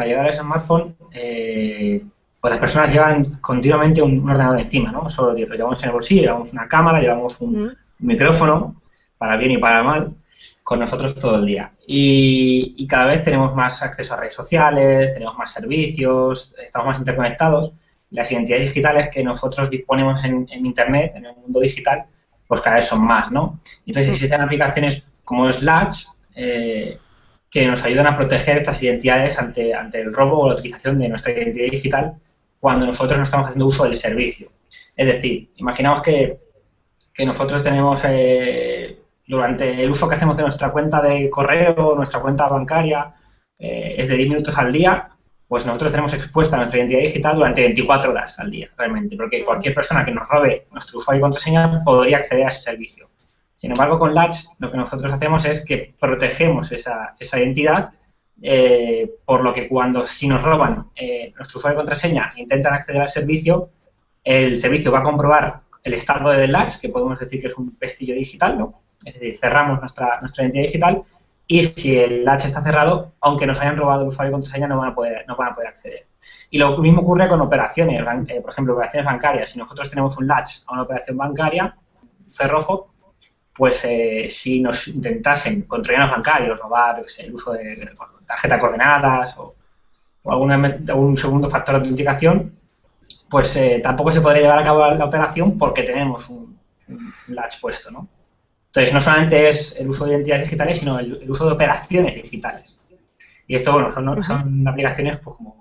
la llegada del smartphone, eh, pues las personas llevan continuamente un, ordenador encima, ¿no? Solo lo llevamos en el bolsillo, llevamos una cámara, llevamos un mm. micrófono, para bien y para mal, con nosotros todo el día. Y, cada vez tenemos más acceso a redes sociales, tenemos más servicios, estamos más interconectados. Las identidades digitales que nosotros disponemos en, Internet, en el mundo digital, pues cada vez son más, ¿no? Entonces existen aplicaciones como Slash eh, que nos ayudan a proteger estas identidades ante, ante el robo o la utilización de nuestra identidad digital cuando nosotros no estamos haciendo uso del servicio. Es decir, imaginamos que, que nosotros tenemos eh, durante el uso que hacemos de nuestra cuenta de correo, nuestra cuenta bancaria, eh, es de 10 minutos al día, pues nosotros tenemos expuesta nuestra identidad digital durante 24 horas al día, realmente, porque cualquier persona que nos robe nuestro usuario y contraseña podría acceder a ese servicio. Sin embargo, con Latch lo que nosotros hacemos es que protegemos esa, esa identidad, eh, por lo que cuando si nos roban eh, nuestro usuario y contraseña e intentan acceder al servicio, el servicio va a comprobar el estado de Latch, que podemos decir que es un pestillo digital, ¿no? Es decir, cerramos nuestra, nuestra identidad digital y si el latch está cerrado, aunque nos hayan robado el usuario y contraseña, no van a poder, no van a poder acceder. Y lo mismo ocurre con operaciones, eh, por ejemplo, operaciones bancarias. Si nosotros tenemos un latch a una operación bancaria, cerrojo, pues eh, si nos intentasen con troyanos bancarios robar el uso de tarjeta de coordenadas o, o algún segundo factor de autenticación, pues eh, tampoco se podría llevar a cabo la operación porque tenemos un, un latch puesto, ¿no? Entonces, no solamente es el uso de identidades digitales, sino el, uso de operaciones digitales. Y esto, bueno, son, son aplicaciones pues, como